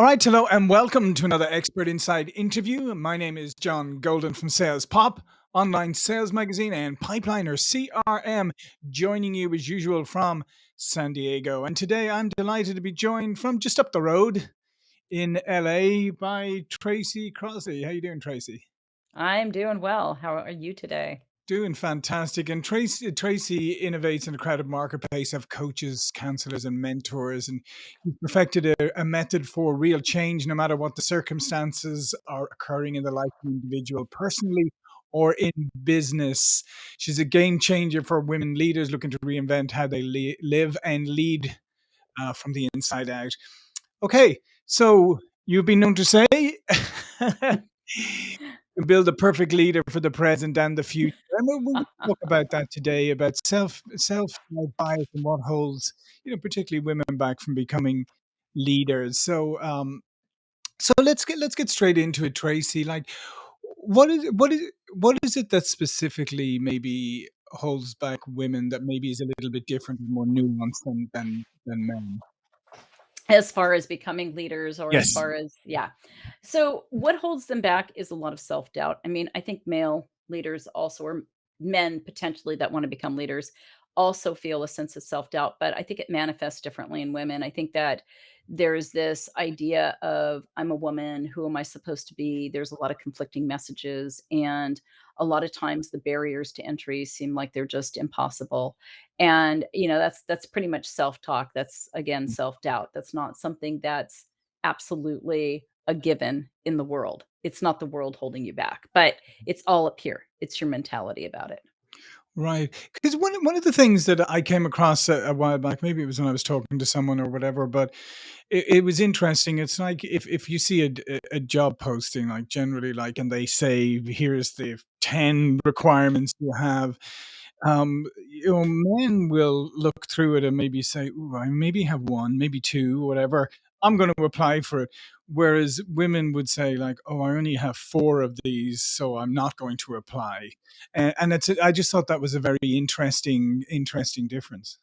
All right, hello and welcome to another Expert Inside interview. My name is John Golden from Sales Pop, online sales magazine, and Pipeliner CRM, joining you as usual from San Diego. And today I'm delighted to be joined from just up the road in LA by Tracy Crossley. How are you doing, Tracy? I'm doing well. How are you today? Doing fantastic. And Tracy, Tracy innovates in a crowded marketplace of coaches, counselors, and mentors. And he perfected a, a method for real change, no matter what the circumstances are occurring in the life of an individual, personally or in business. She's a game changer for women leaders looking to reinvent how they li- live and lead uh, from the inside out. Okay, so you've been known to say build a perfect leader for the present and the future. And we'll, we'll talk about that today about self self bias and what holds you know particularly women back from becoming leaders. So um, so let's get let's get straight into it, Tracy. Like, what is what is what is it that specifically maybe holds back women that maybe is a little bit different and more nuanced than than than men? As far as becoming leaders or as far as yeah. So what holds them back is a lot of self-doubt. I mean, I think male leaders also or men potentially that want to become leaders also feel a sense of self-doubt, but I think it manifests differently in women. I think that there's this idea of I'm a woman, who am I supposed to be? There's a lot of conflicting messages and a lot of times the barriers to entry seem like they're just impossible. And, you know, that's that's pretty much self-talk. That's again mm. self-doubt. That's not something that's absolutely a given in the world. It's not the world holding you back, but mm. it's all up here. It's your mentality about it. Right, because one one of the things that I came across a, a while back, maybe it was when I was talking to someone or whatever, but it, it was interesting. It's like if if you see a, job posting, like generally, like, and they say, "Here's the ten requirements you have," um, you know, men will look through it and maybe say, "Ooh, I maybe have one, maybe two, whatever. I'm going to apply for it." Whereas women would say, like, "Oh, I only have four of these, so I'm not going to apply." And, and it's, I just thought that was a very interesting, interesting difference.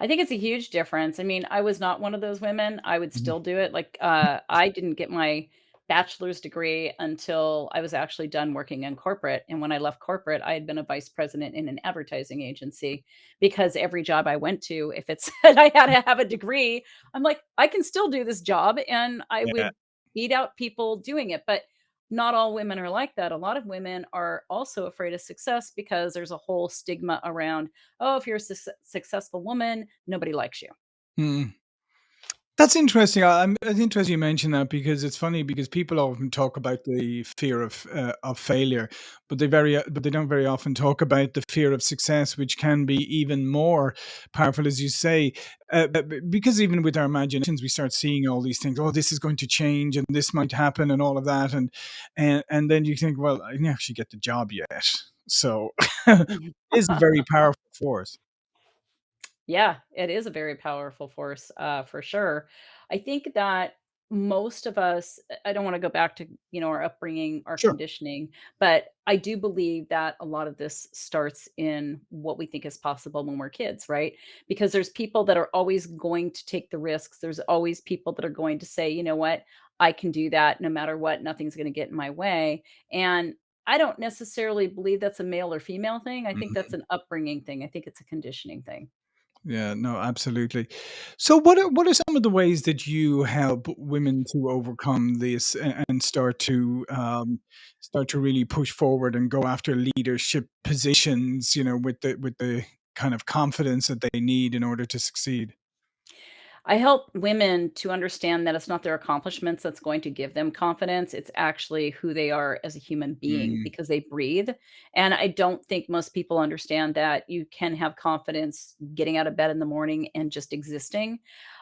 I think it's a huge difference. I mean, I was not one of those women. I would Mhm. still do it. Like, uh, I didn't get my bachelor's degree until I was actually done working in corporate. And when I left corporate, I had been a vice president in an advertising agency because every job I went to, if it said I had to have a degree, I'm like, I can still do this job. And I Yeah. would beat out people doing it. But not all women are like that. A lot of women are also afraid of success because there's a whole stigma around oh, if you're a suc successful woman, nobody likes you. Mm. That's interesting. I- I'm it's interesting you mentioned that because it's funny because people often talk about the fear of uh, of failure, but they very uh, but they don't very often talk about the fear of success, which can be even more powerful, as you say. Uh, because even with our imaginations, we start seeing all these things. Oh, this is going to change, and this might happen, and all of that, and and and then you think, well, I didn't actually get the job yet, so it Mhm. a very powerful force. Yeah, it is a very powerful force, uh, for sure. I think that most of us I don't wanna go back to, you know, our upbringing, our Sure. conditioning, but I do believe that a lot of this starts in what we think is possible when we're kids, right? Because there's people that are always going to take the risks. There's always people that are going to say, "You know what? I can do that no matter what. Nothing's gonna get in my way." And I don't necessarily believe that's a male or female thing. I think that's Mhm. an upbringing thing. I think it's a conditioning thing. Yeah, no, absolutely. So what are what are some of the ways that you help women to overcome this and start to um, start to really push forward and go after leadership positions, you know, with the with the kind of confidence that they need in order to succeed? I help women to understand that it's not their accomplishments that's going to give them confidence. It's actually who they are as a human being Mm, because they breathe. And I don't think most people understand that you can have confidence getting out of bed in the morning and just existing.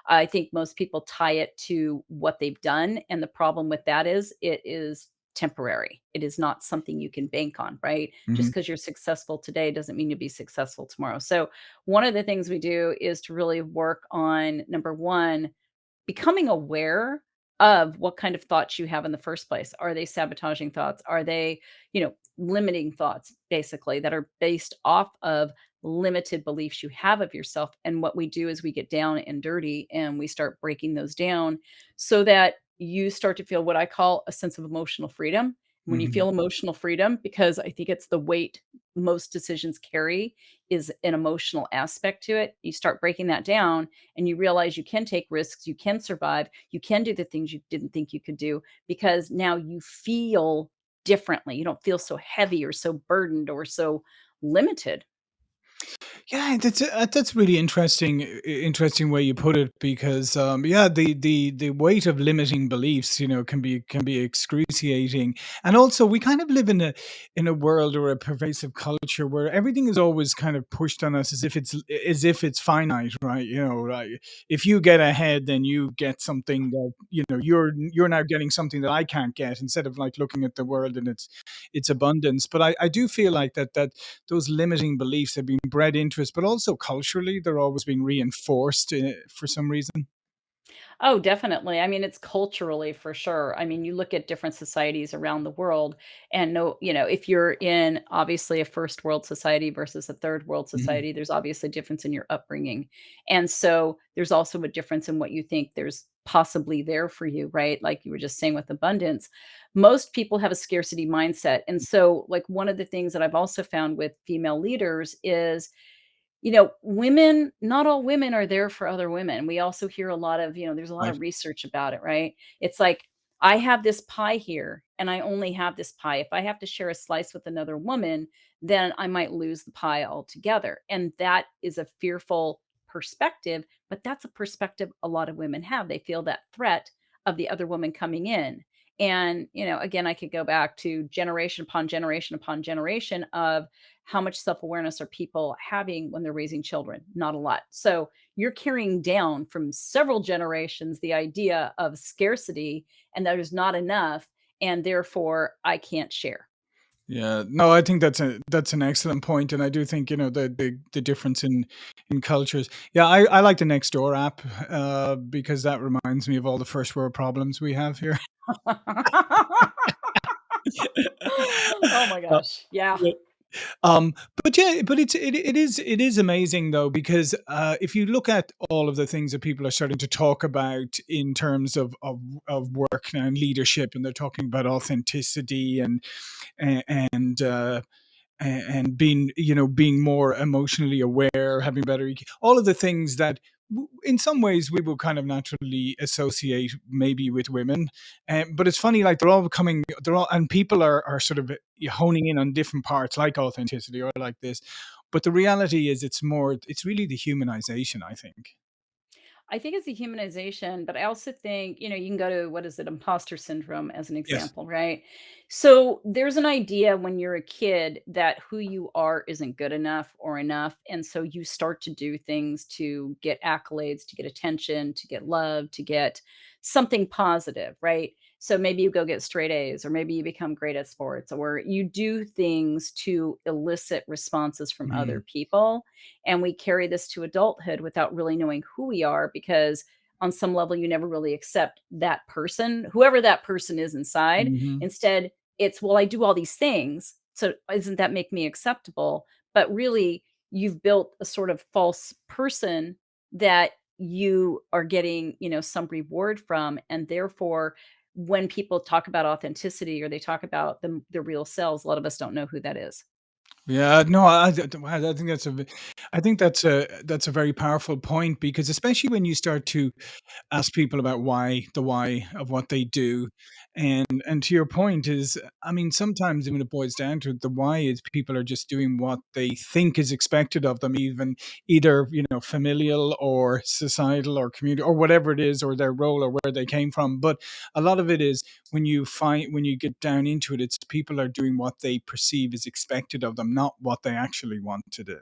I think most people tie it to what they've done. And the problem with that is it is temporary. It is not something you can bank on, right? Just mhm, because you're successful today doesn't mean you'll be successful tomorrow. So one of the things we do is to really work on number 1, becoming aware of what kind of thoughts you have in the first place. Are they sabotaging thoughts? Are they, you know, limiting thoughts basically that are based off of limited beliefs you have of yourself? And what we do is we get down and dirty and we start breaking those down so that you start to feel what I call a sense of emotional freedom. When you Mhm. feel emotional freedom, because I think it's the weight most decisions carry is an emotional aspect to it. You start breaking that down and you realize you can take risks, you can survive, you can do the things you didn't think you could do because now you feel differently. You don't feel so heavy or so burdened or so limited. Yeah, that's uh, that's really interesting interesting way you put it because, um, yeah, the the the weight of limiting beliefs, you know, can be can be excruciating, and also we kind of live in a in a world or a pervasive culture where everything is always kind of pushed on us as if it's as if it's finite, right? You know, if you get ahead, then you get something that, you know, you're you're now getting something that I can't get instead of, like, looking at the world and its its abundance, but I I do feel like that that those limiting beliefs have been bred into us, but also culturally, they're always being reinforced, eh, for some reason. Oh, definitely. I mean, it's culturally for sure. I mean, you look at different societies around the world and know, you know, if you're in obviously a first world society versus a third world Mhm. society, there's obviously a difference in your upbringing. And so there's also a difference in what you think there's possibly there for you, right? Like you were just saying with abundance. Most people have a scarcity mindset. And so, like, one of the things that I've also found with female leaders is you know, women not all women are there for other women. We also hear a lot of, you know, there's a lot Right. of research about it, right? It's like, I have this pie here and I only have this pie. If I have to share a slice with another woman, then I might lose the pie altogether. And that is a fearful perspective, but that's a perspective a lot of women have. They feel that threat of the other woman coming in. And, you know, again, I could go back to generation upon generation upon generation of how much self-awareness are people having when they're raising children? Not a lot. So you're carrying down from several generations the idea of scarcity and that there's not enough and therefore I can't share. Yeah, no, I think that's a that's an excellent point, and I do think, you know, the the the difference in in cultures. Yeah, I I like the Nextdoor app, uh, because that reminds me of all the first world problems we have here. Oh my Uh, gosh. Yeah. Um, but yeah, but it's it it is it is amazing though because, uh, if you look at all of the things that people are starting to talk about in terms of of of work and leadership, and they're talking about authenticity and and, uh, and being, you know, being more emotionally aware, having better all of the things that in some ways we will kind of naturally associate maybe with women, um, but it's funny, like, they're all coming they're all and people are are sort of, uh, honing in on different parts like authenticity or like this, but the reality is it's more it's really the humanization, I think. I think it's a humanization, but I also think, you know, you can go to what is it, imposter syndrome as an Yes. example, right? So there's an idea when you're a kid that who you are isn't good enough or enough. And so you start to do things to get accolades, to get attention, to get love, to get something positive, right? So maybe you go get straight A's, or maybe you become great at sports, or you do things to elicit responses from other Mhm. people and we carry this to adulthood without really knowing who we are because on some level you never really accept that person, whoever that person is inside. Mhm. Instead, it's, "Well, I do all these things, so isn't that make me acceptable?" But really, you've built a sort of false person that you are getting, you know, some reward from, and therefore, when people talk about authenticity or they talk about the, their real selves, a lot of us don't know who that is. Yeah, no, I I think that's a I think that's a that's a very powerful point because especially when you start to ask people about why the why of what they do, and and to your point is, I mean, sometimes when it boils down to it, the why is people are just doing what they think is expected of them, even either, you know, familial or societal or community or whatever it is, or their role or where they came from, but a lot of it is when you find when you get down into it, it's people are doing what they perceive is expected of them, not what they actually want to do.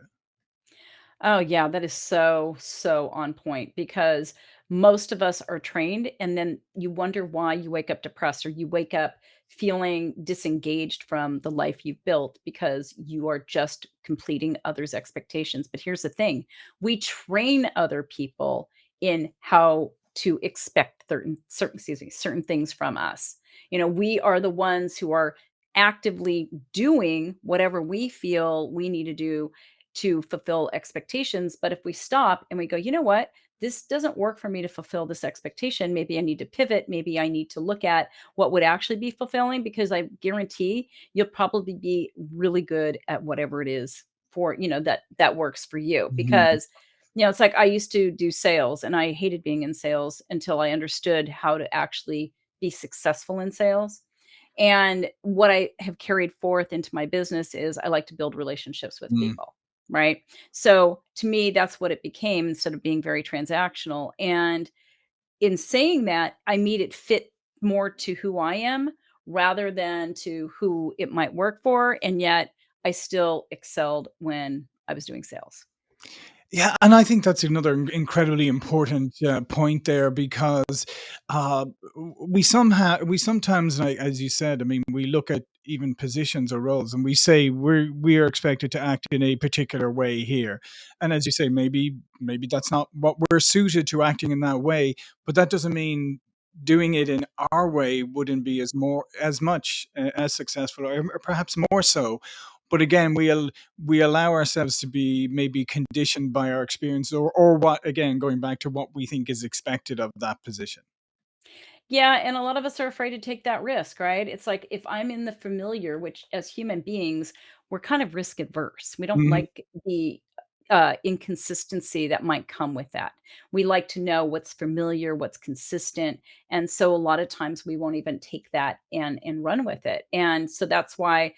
Oh, yeah, that is so, so on point because most of us are trained, and then you wonder why you wake up depressed or you wake up feeling disengaged from the life you've built because you are just completing others' expectations. But here's the thing, we train other people in how to expect certain certain excuse me, certain things from us. You know, we are the ones who are actively doing whatever we feel we need to do to fulfill expectations, but if we stop and we go, "You know what? This doesn't work for me to fulfill this expectation. Maybe I need to pivot. Maybe I need to look at what would actually be fulfilling," because I guarantee you'll probably be really good at whatever it is for you know, that that works for you. Mhm. Because, you know, it's like I used to do sales, and I hated being in sales until I understood how to actually be successful in sales. And what I have carried forth into my business is I like to build relationships with Mm. people, right? So, to me, that's what it became instead of being very transactional, and in saying that, I made it fit more to who I am rather than to who it might work for, and yet I still excelled when I was doing sales. Yeah, and I think that's another in incredibly important, uh, point there because, uh, we somehow we sometimes, like, as you said, I mean, we look at even positions or roles, and we say we're we are expected to act in a particular way here. And as you say, maybe maybe that's not what we're suited to acting in that way, but that doesn't mean doing it in our way wouldn't be as more as much, uh, as successful or perhaps more so. But again, we al we allow ourselves to be maybe conditioned by our experience or or what again, going back to what we think is expected of that position. Yeah, and a lot of us are afraid to take that risk, right? It's like if I'm in the familiar, which as human beings, we're kind of risk averse. We don't Mhm. like the, uh, inconsistency that might come with that. We like to know what's familiar, what's consistent, and so a lot of times we won't even take that and and run with it. And so that's why,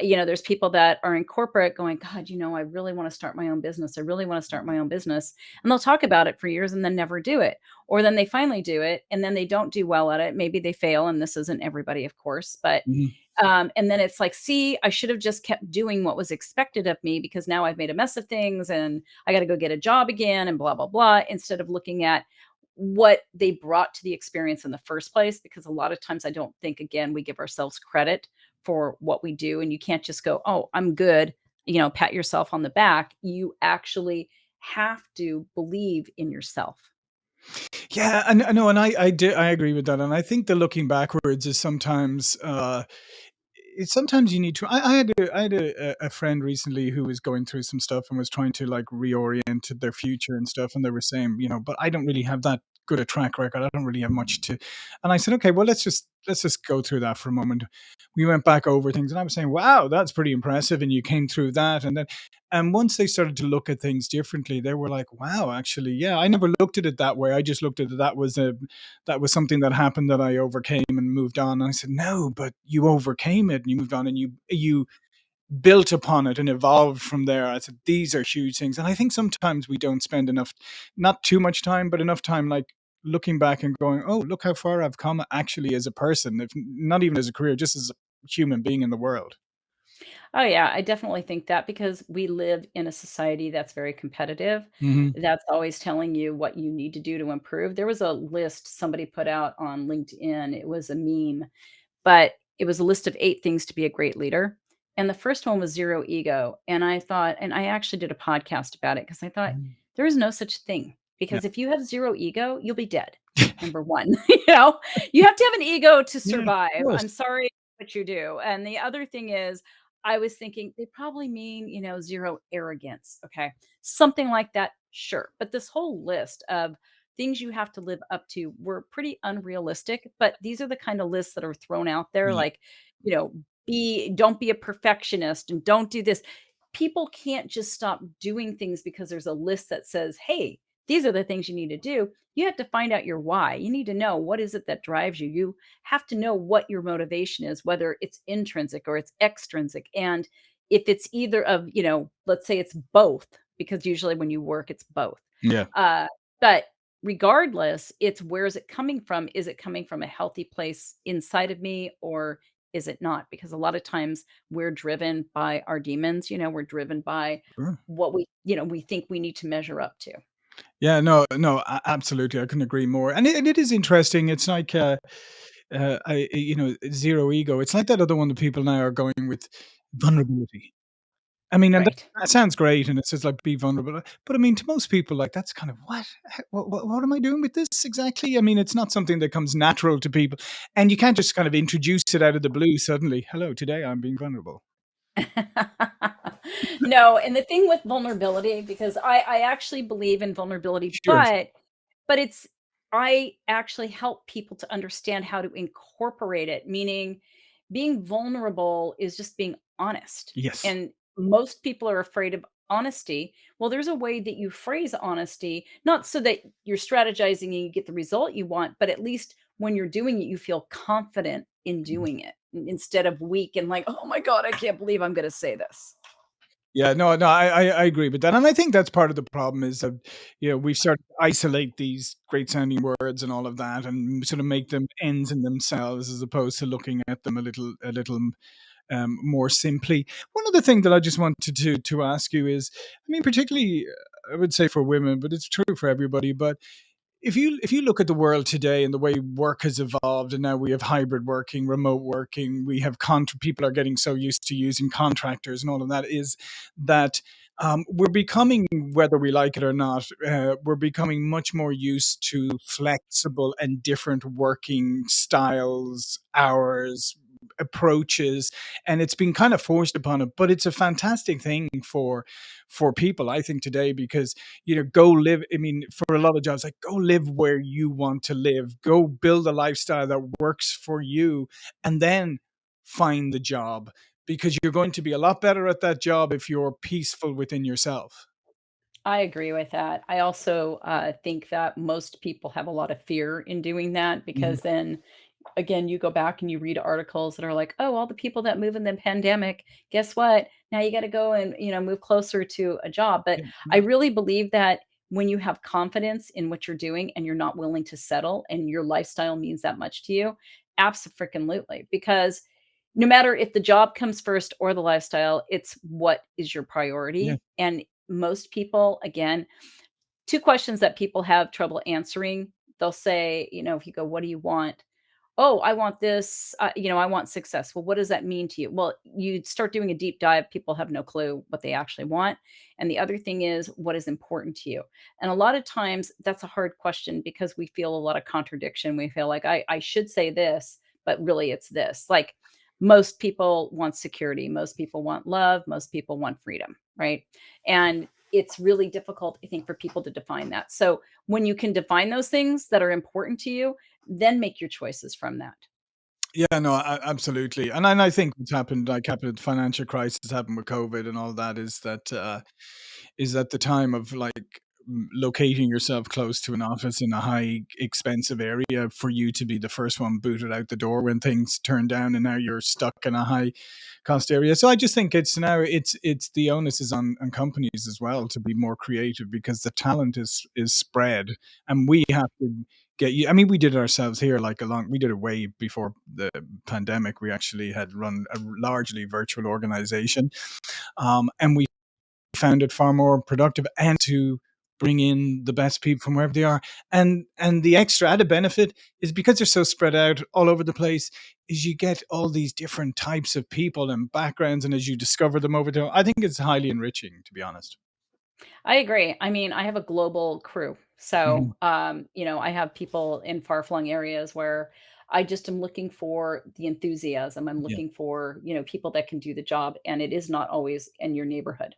you know, there's people that are in corporate going, "God, you know, I really wanna start my own business. I really wanna start my own business." And they'll talk about it for years and then never do it. Or then they finally do it, and then they don't do well at it. Maybe they fail, and this isn't everybody, of course, but, Mhm. um, and then it's like, "See, I should have just kept doing what was expected of me because now I've made a mess of things, and I gotta go get a job again, and blah, blah, blah," instead of looking at what they brought to the experience in the first place, because a lot of times I don't think, again, we give ourselves credit for what we do, and you can't just go, "Oh, I'm good," you know, pat yourself on the back. You actually have to believe in yourself. Yeah, and I know, and I I do I agree with that, and I think the looking backwards is sometimes, uh, i sometimes you need to I I had a I had a a friend recently who was going through some stuff and was trying to, like, reorient their future and stuff, and they were saying, you know, "But I don't really have that good a track record. I don't really have much to" and I said, "Okay, well, let's just let's just go through that for a moment." We went back over things, and I was saying, "Wow, that's pretty impressive, and you came through that," and then and once they started to look at things differently, they were like, "Wow, actually, yeah, I never looked at it that way. I just looked at it that was a that was something that happened that I overcame and moved on." And I said, "No, but you overcame it, and you moved on, and you you built upon it and evolved from there." I said, "These are huge things," and I think sometimes we don't spend enough not too much time, but enough time, like, looking back and going, "Oh, look how far I've come actually as a person," if not even as a career, just as a human being in the world. Oh, yeah, I definitely think that because we live in a society that's very competitive, Mhm. that's always telling you what you need to do to improve. There was a list somebody put out on LinkedIn, it was a meme, but it was a list of 8 things to be a great leader, and the first one was zero ego, and I thought and I actually did a podcast about it because I thought, Mm. "There is no such thing, Yeah. because if you have zero ego, you'll be dead." Number 1, you know? You have to have an ego to survive. course. I'm sorry, but you do. And the other thing is, I was thinking they probably mean, you know, zero arrogance, okay? Something like that, sure. But this whole list of things you have to live up to were pretty unrealistic, but these are the kinda lists that are thrown out there, Yeah. like, you know, be don't be a perfectionist and don't do this. People can't just stop doing things because there's a list that says, "Hey, these are the things you need to do." You have to find out your why. You need to know what is it that drives you. You have to know what your motivation is, whether it's intrinsic or it's extrinsic, and if it's either of, you know, let's say it's both, because usually when you work, it's both. Yeah. Uh, but regardless, it's where is it coming from? Is it coming from a healthy place inside of me, or is it not? Because a lot of times we're driven by our demons, you know, we're driven by Sure. what we, you know, we think we need to measure up to. Yeah, no, no, a absolutely, I couldn't agree more, and it and it is interesting, it's like, uh uh, I you know, zero ego, it's like that other one that people now are going with vulnerability. I mean, and that Right. that sounds great, and it says, like, "Be vulnerable," but, I mean, to most people, like, that's kind of, "What? What what what am I doing with this exactly?" I mean, it's not something that comes natural to people, and you can't just kind of introduce it out of the blue suddenly, "Hello, today I'm being vulnerable." No, and the thing with vulnerability because I I actually believe in vulnerability, Sure. but but it's I actually help people to understand how to incorporate it, meaning being vulnerable is just being honest, Yes. and most people are afraid of honesty. Well, there's a way that you phrase honesty, not so that you're strategizing and you get the result you want, but at least when you're doing it, you feel confident in mm-hmm. doing it instead of weak and like, "Oh my god, I can't believe I'm gonna say this." Yeah, no, no, I I I agree with that, and I think that's part of the problem is that, you know, we start to isolate these great sounding words and all of that and sort of make them ends in themselves as opposed to looking at them a little a little, um, more simply. One other thing that I just wanted to to ask you is, I mean, particularly, I would say for women, but it's true for everybody, but if you if you look at the world today and the way work has evolved and now we have hybrid working, remote working, we have contra people are getting so used to using contractors and all of that, is that, um, we're becoming, whether we like it or not, uh, we're becoming much more used to flexible and different working styles, hours, approaches, and it's been kind of forced upon it, but it's a fantastic thing for for people, I think, today because, you know, go live I mean, for a lot of jobs, like, go live where you want to live, go build a lifestyle that works for you, and then find the job because you're going to be a lot better at that job if you're peaceful within yourself. I agree with that. I also, uh, think that most people have a lot of fear in doing that Mhm. because then, again, you go back and you read articles that are like, "Oh, all the people that move in the pandemic, guess what? Now you gotta go and, you know, move closer to a job." But Yeah, I mm-hmm. really believe that when you have confidence in what you're doing and you're not willing to settle and your lifestyle means that much to you, abso-freaking-lutely, because no matter if the job comes first or the lifestyle, it's what is your Yeah. priority, and most people, again 2 questions that people have trouble answering, they'll say, you know, if you go, "What do you want?" "Oh, I want this, uh, you know, I want success." "Well, what does that mean to you?" Well, you'd start doing a deep dive, people have no clue what they actually want, and the other thing is, what is important to you? And a lot of times, that's a hard question because we feel a lot of contradiction, we feel like, "I I should say this, but really it's this." Like, most people want security, most people want love, most people want freedom, right? And it's really difficult, I think, for people to define that. So, when you can define those things that are important to you, then make your choices from that. Yeah, no, absolutely, and then I think what's happened, like happened financial crisis happened with COVID and all that is that, uh is that the time of, like, locating yourself close to an office in a high expensive area for you to be the first one booted out the door when things turn down and now you're stuck in a high cost area. So I just think it's now it's it's the onus is on on companies as well to be more creative because the talent is is spread, and we have to get you I mean, we did it ourselves here, like, along we did it way before the pandemic, we actually had run a largely virtual organization, um, and we found it far more productive and to bring in the best people from wherever they are, and and the extra added benefit is because they're so spread out all over the place, is you get all these different types of people and backgrounds, and as you discover them over time, I think it's highly enriching, to be honest. I agree. I mean, I have a global crew. So, um, you know, I have people in far-flung areas where I just am looking for the enthusiasm, I'm Yeah. looking for, you know, people that can do the job, and it is not always in your neighborhood.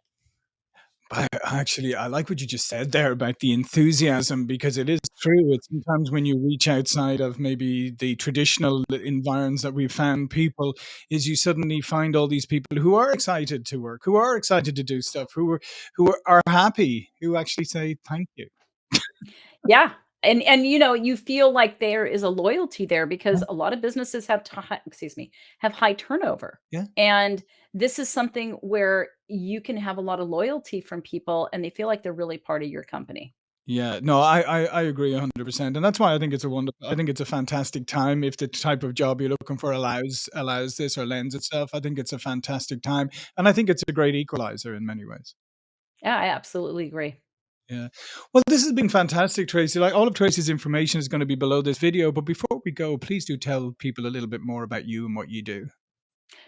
I actually, I like what you just said there about the enthusiasm because it is true. It's sometimes when you reach outside of maybe the traditional environs that we've found people, is you suddenly find all these people who are excited to work, who are excited to do stuff, who are who are happy, who actually say thank you. Yeah, and and, you know, you feel like there is a loyalty there because Yeah. a lot of businesses have ti excuse me, have high turnover, Yeah. and this is something where you can have a lot of loyalty from people, and they feel like they're really part of your company. Yeah, no, I I I agree 100%, and that's why I think it's a wonderful I think it's a fantastic time if the type of job you're looking for allows allows this or lends itself. I think it's a fantastic time, and I think it's a great equalizer in many ways. Yeah, I absolutely agree. Yeah. Well, this has been fantastic, Tracy. Like, all of Tracy's information is gonna be below this video, but before we go, please do tell people a little bit more about you and what you do.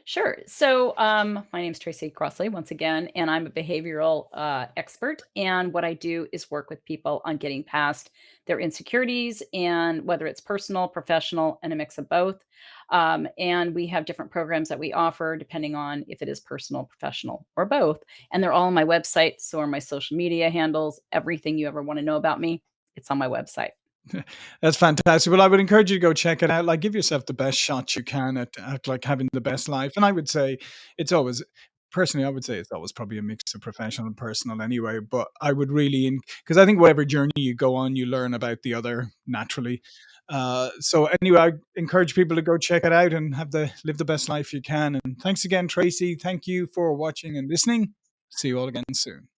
Sure. So, um, my name is Tracy Crossley once again, and I'm a behavioral, uh, expert, and what I do is work with people on getting past their insecurities and whether it's personal, professional, and a mix of both. Um, and we have different programs that we offer depending on if it is personal, professional, or both. And they're all on my website. So are my social media handles, everything you ever want to know about me, it's on my website. That's fantastic. Well, I would encourage you to go check it out. Like, give yourself the best shot you can at, at like having the best life. And I would say it's always, personally, I would say it's always probably a mix of professional and personal anyway. But I would really, because I think whatever journey you go on, you learn about the other naturally. Uh, so anyway, I encourage people to go check it out and have the live the best life you can. And thanks again, Tracy. Thank you for watching and listening. See you all again soon.